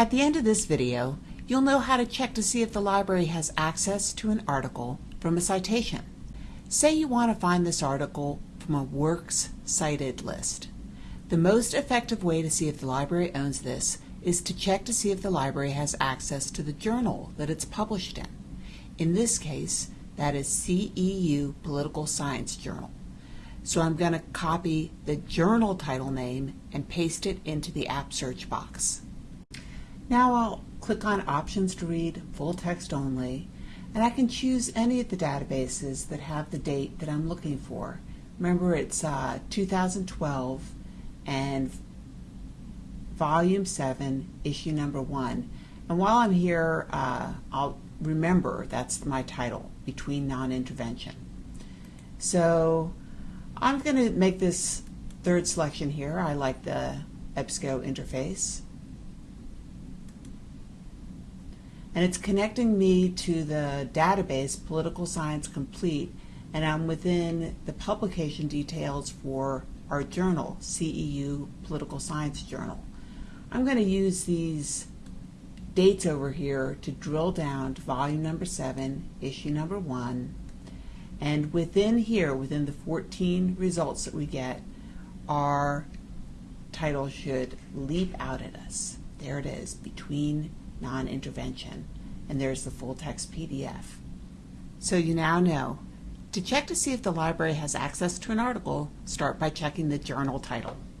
At the end of this video, you'll know how to check to see if the library has access to an article from a citation. Say you want to find this article from a Works Cited list. The most effective way to see if the library owns this is to check to see if the library has access to the journal that it's published in. In this case, that is CEU Political Science Journal. So I'm going to copy the journal title name and paste it into the app search box. Now I'll click on options to read full text only and I can choose any of the databases that have the date that I'm looking for. Remember it's uh, 2012 and volume 7 issue number 1 and while I'm here uh, I'll remember that's my title between non-intervention. So I'm going to make this third selection here. I like the EBSCO interface. And it's connecting me to the database Political Science Complete and I'm within the publication details for our journal, CEU Political Science Journal. I'm going to use these dates over here to drill down to volume number 7, issue number 1, and within here, within the 14 results that we get, our title should leap out at us. There it is, between non-intervention, and there's the full text PDF. So you now know. To check to see if the library has access to an article, start by checking the journal title.